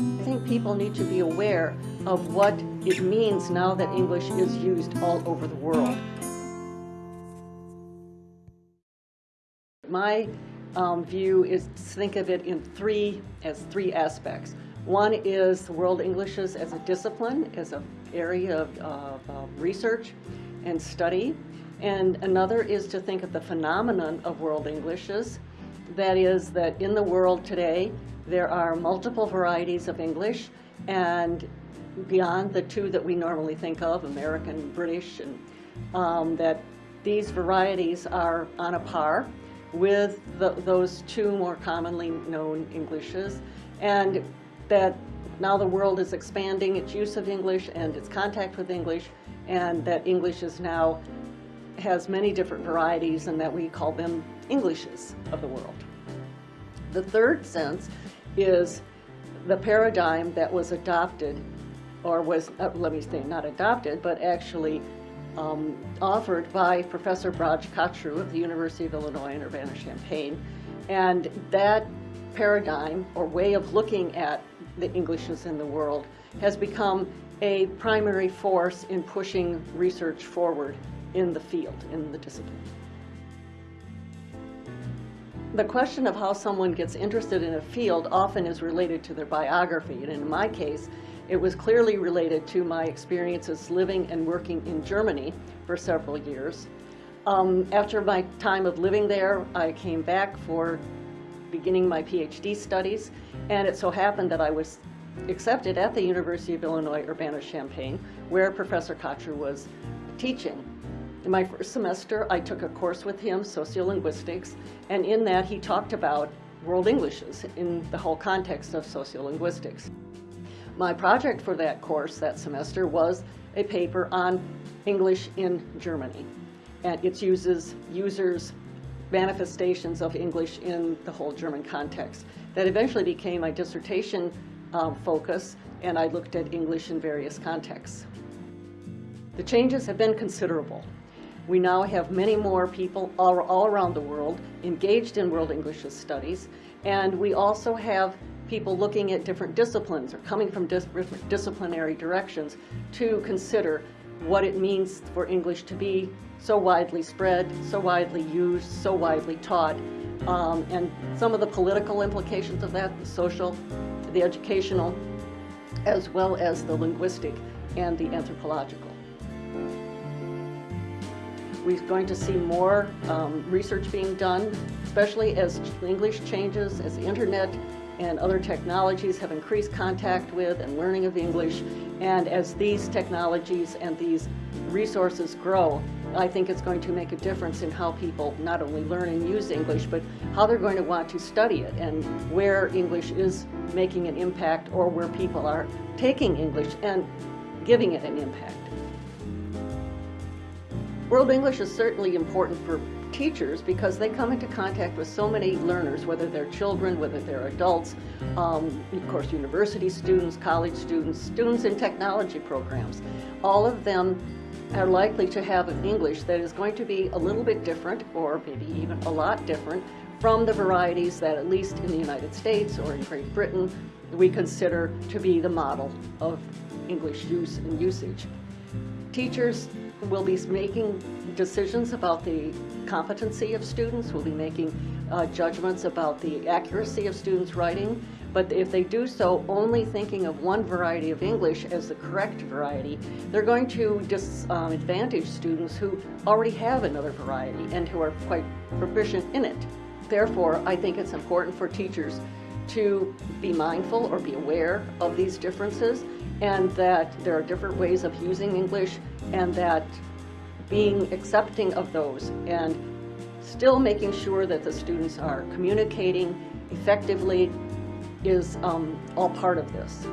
I think people need to be aware of what it means now that English is used all over the world. My um, view is to think of it in three, as three aspects. One is World Englishes as a discipline, as an area of, of, of research and study. And another is to think of the phenomenon of World Englishes. That is that in the world today, there are multiple varieties of English and beyond the two that we normally think of, American, British, and um, that these varieties are on a par with the, those two more commonly known Englishes, and that now the world is expanding its use of English and its contact with English, and that English is now has many different varieties and that we call them Englishes of the world. The third sense is the paradigm that was adopted, or was, uh, let me say, not adopted, but actually um, offered by Professor Braj Kachru of the University of Illinois in Urbana-Champaign. And that paradigm or way of looking at the Englishes in the world has become a primary force in pushing research forward in the field, in the discipline. The question of how someone gets interested in a field often is related to their biography, and in my case, it was clearly related to my experiences living and working in Germany for several years. Um, after my time of living there, I came back for beginning my PhD studies, and it so happened that I was accepted at the University of Illinois Urbana-Champaign, where Professor Kachru was teaching. In my first semester, I took a course with him, sociolinguistics, and in that he talked about world Englishes in the whole context of sociolinguistics. My project for that course that semester was a paper on English in Germany and its uses, users, manifestations of English in the whole German context. That eventually became my dissertation um, focus and I looked at English in various contexts. The changes have been considerable. We now have many more people all, all around the world engaged in World English studies and we also have people looking at different disciplines or coming from different disciplinary directions to consider what it means for English to be so widely spread, so widely used, so widely taught, um, and some of the political implications of that, the social, the educational, as well as the linguistic and the anthropological. We're going to see more um, research being done, especially as English changes, as the internet and other technologies have increased contact with and learning of English. And as these technologies and these resources grow, I think it's going to make a difference in how people not only learn and use English, but how they're going to want to study it and where English is making an impact or where people are taking English and giving it an impact. World English is certainly important for teachers because they come into contact with so many learners, whether they're children, whether they're adults, um, of course university students, college students, students in technology programs. All of them are likely to have an English that is going to be a little bit different or maybe even a lot different from the varieties that at least in the United States or in Great Britain we consider to be the model of English use and usage. Teachers will be making decisions about the competency of students, We'll be making uh, judgments about the accuracy of students' writing, but if they do so only thinking of one variety of English as the correct variety, they're going to disadvantage um, students who already have another variety and who are quite proficient in it. Therefore, I think it's important for teachers to be mindful or be aware of these differences and that there are different ways of using English and that being accepting of those and still making sure that the students are communicating effectively is um, all part of this.